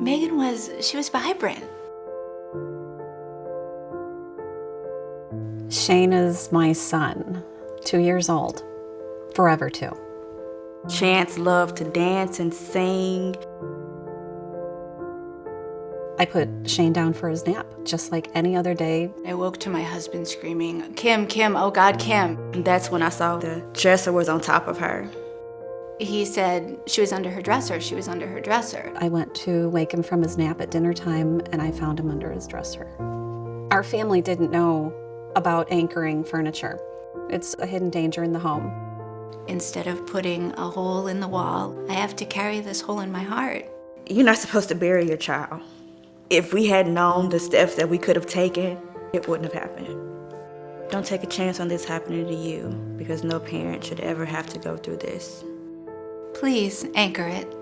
Megan was, she was vibrant. Shane is my son, two years old, forever two. Chance loved to dance and sing. I put Shane down for his nap, just like any other day. I woke to my husband screaming, Kim, Kim, oh God, Kim. And that's when I saw the dresser was on top of her. He said she was under her dresser, she was under her dresser. I went to wake him from his nap at dinner time and I found him under his dresser. Our family didn't know about anchoring furniture. It's a hidden danger in the home. Instead of putting a hole in the wall, I have to carry this hole in my heart. You're not supposed to bury your child. If we had known the steps that we could have taken, it wouldn't have happened. Don't take a chance on this happening to you because no parent should ever have to go through this. Please anchor it.